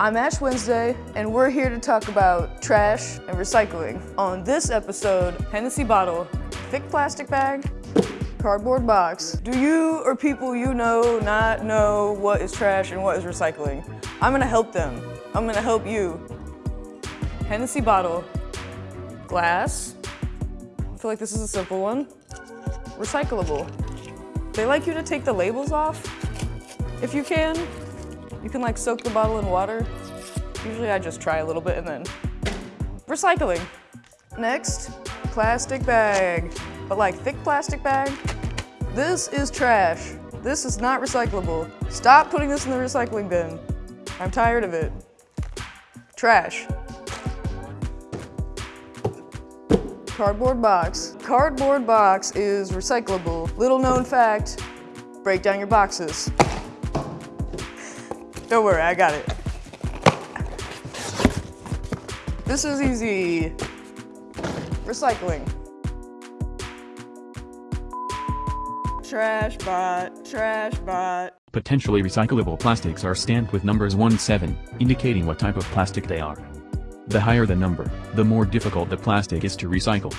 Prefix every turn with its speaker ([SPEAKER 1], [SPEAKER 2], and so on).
[SPEAKER 1] I'm Ash Wednesday, and we're here to talk about trash and recycling. On this episode, Hennessy bottle, thick plastic bag, cardboard box. Do you or people you know not know what is trash and what is recycling? I'm gonna help them. I'm gonna help you. Hennessy bottle, glass. I feel like this is a simple one. Recyclable. They like you to take the labels off, if you can. You can like soak the bottle in water. Usually I just try a little bit and then recycling. Next, plastic bag, but like thick plastic bag. This is trash. This is not recyclable. Stop putting this in the recycling bin. I'm tired of it. Trash. Cardboard box. Cardboard box is recyclable. Little known fact, break down your boxes. Don't worry, I got it. This is easy. Recycling. Trash bot, trash bot.
[SPEAKER 2] Potentially recyclable plastics are stamped with numbers 1-7, indicating what type of plastic they are. The higher the number, the more difficult the plastic is to recycle.